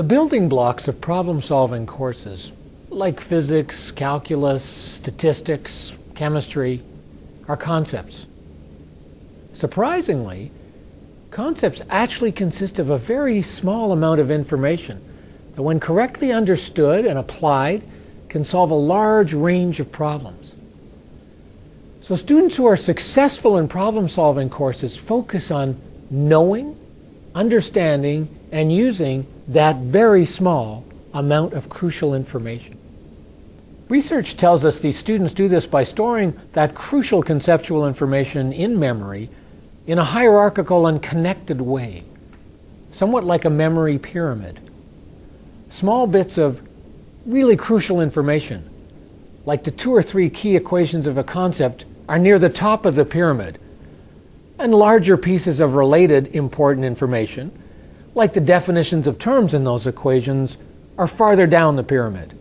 The building blocks of problem-solving courses, like physics, calculus, statistics, chemistry, are concepts. Surprisingly, concepts actually consist of a very small amount of information that when correctly understood and applied can solve a large range of problems. So students who are successful in problem-solving courses focus on knowing, understanding, and using that very small amount of crucial information. Research tells us these students do this by storing that crucial conceptual information in memory in a hierarchical and connected way, somewhat like a memory pyramid. Small bits of really crucial information, like the two or three key equations of a concept, are near the top of the pyramid, and larger pieces of related important information, like the definitions of terms in those equations, are farther down the pyramid.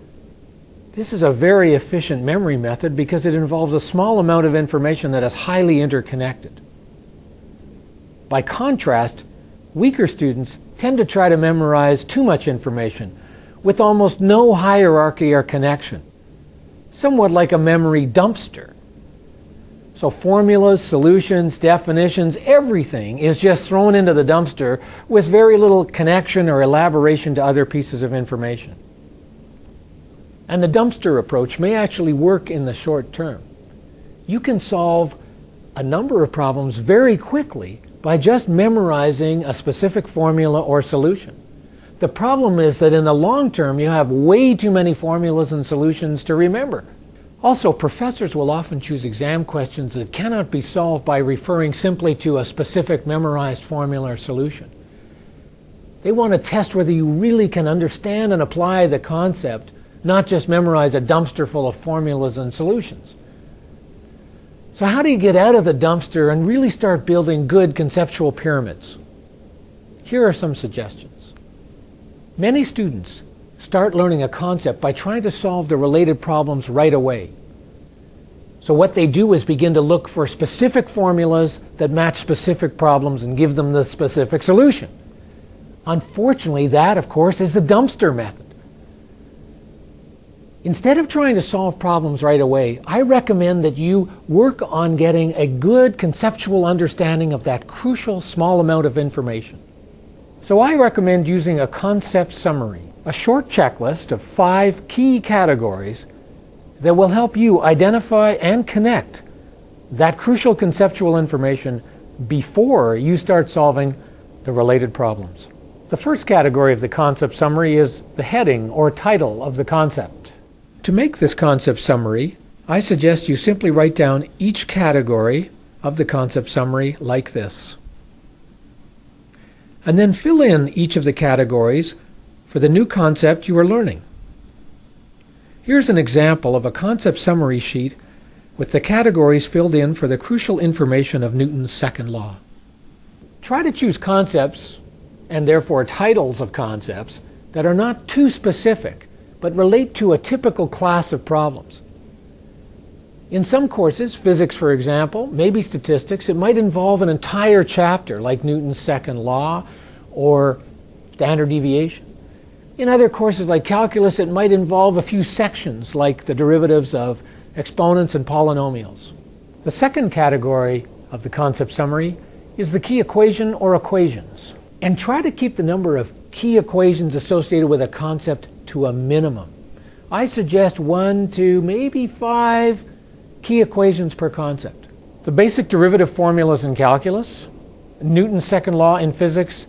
This is a very efficient memory method because it involves a small amount of information that is highly interconnected. By contrast, weaker students tend to try to memorize too much information with almost no hierarchy or connection, somewhat like a memory dumpster. So formulas, solutions, definitions, everything is just thrown into the dumpster with very little connection or elaboration to other pieces of information. And the dumpster approach may actually work in the short term. You can solve a number of problems very quickly by just memorizing a specific formula or solution. The problem is that in the long term you have way too many formulas and solutions to remember. Also, professors will often choose exam questions that cannot be solved by referring simply to a specific memorized formula or solution. They want to test whether you really can understand and apply the concept, not just memorize a dumpster full of formulas and solutions. So how do you get out of the dumpster and really start building good conceptual pyramids? Here are some suggestions. Many students start learning a concept by trying to solve the related problems right away. So what they do is begin to look for specific formulas that match specific problems and give them the specific solution. Unfortunately, that, of course, is the dumpster method. Instead of trying to solve problems right away, I recommend that you work on getting a good conceptual understanding of that crucial small amount of information. So I recommend using a concept summary a short checklist of five key categories that will help you identify and connect that crucial conceptual information before you start solving the related problems. The first category of the concept summary is the heading or title of the concept. To make this concept summary, I suggest you simply write down each category of the concept summary like this. And then fill in each of the categories for the new concept you are learning. Here's an example of a concept summary sheet with the categories filled in for the crucial information of Newton's second law. Try to choose concepts, and therefore titles of concepts, that are not too specific, but relate to a typical class of problems. In some courses, physics for example, maybe statistics, it might involve an entire chapter like Newton's second law or standard deviation. In other courses like calculus, it might involve a few sections like the derivatives of exponents and polynomials. The second category of the concept summary is the key equation or equations. And try to keep the number of key equations associated with a concept to a minimum. I suggest one to maybe five key equations per concept. The basic derivative formulas in calculus, Newton's second law in physics,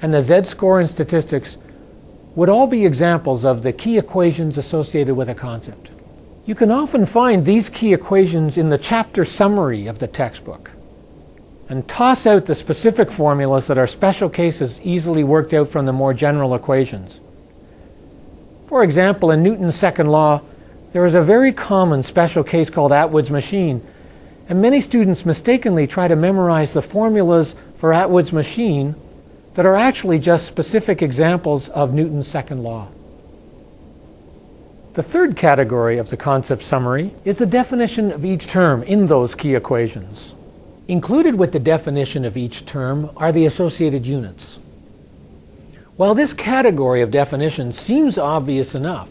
and the z-score in statistics would all be examples of the key equations associated with a concept. You can often find these key equations in the chapter summary of the textbook. And toss out the specific formulas that are special cases easily worked out from the more general equations. For example, in Newton's second law, there is a very common special case called Atwood's machine, and many students mistakenly try to memorize the formulas for Atwood's machine that are actually just specific examples of Newton's second law. The third category of the concept summary is the definition of each term in those key equations. Included with the definition of each term are the associated units. While this category of definitions seems obvious enough,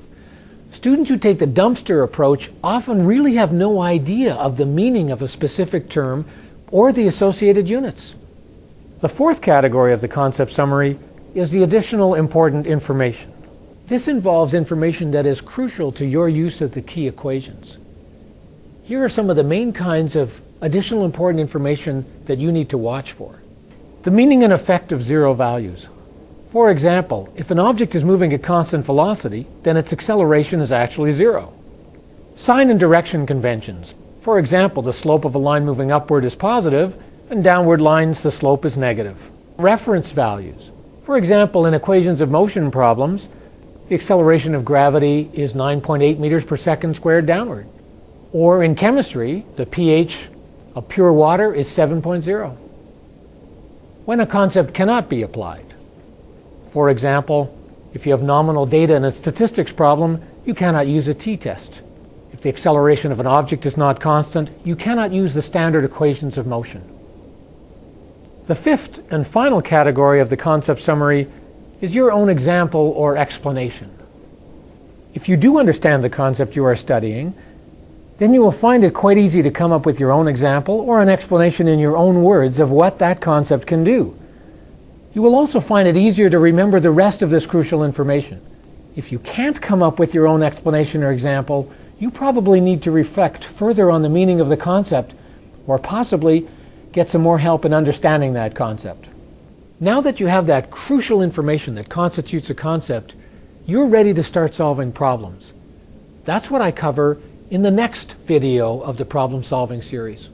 students who take the dumpster approach often really have no idea of the meaning of a specific term or the associated units. The fourth category of the concept summary is the additional important information. This involves information that is crucial to your use of the key equations. Here are some of the main kinds of additional important information that you need to watch for. The meaning and effect of zero values. For example, if an object is moving at constant velocity, then its acceleration is actually zero. Sign and direction conventions. For example, the slope of a line moving upward is positive, and downward lines the slope is negative. Reference values. For example, in equations of motion problems, the acceleration of gravity is 9.8 meters per second squared downward. Or in chemistry, the pH of pure water is 7.0. When a concept cannot be applied. For example, if you have nominal data in a statistics problem, you cannot use a t-test. If the acceleration of an object is not constant, you cannot use the standard equations of motion. The fifth and final category of the concept summary is your own example or explanation. If you do understand the concept you are studying, then you will find it quite easy to come up with your own example or an explanation in your own words of what that concept can do. You will also find it easier to remember the rest of this crucial information. If you can't come up with your own explanation or example, you probably need to reflect further on the meaning of the concept or possibly get some more help in understanding that concept. Now that you have that crucial information that constitutes a concept, you're ready to start solving problems. That's what I cover in the next video of the problem solving series.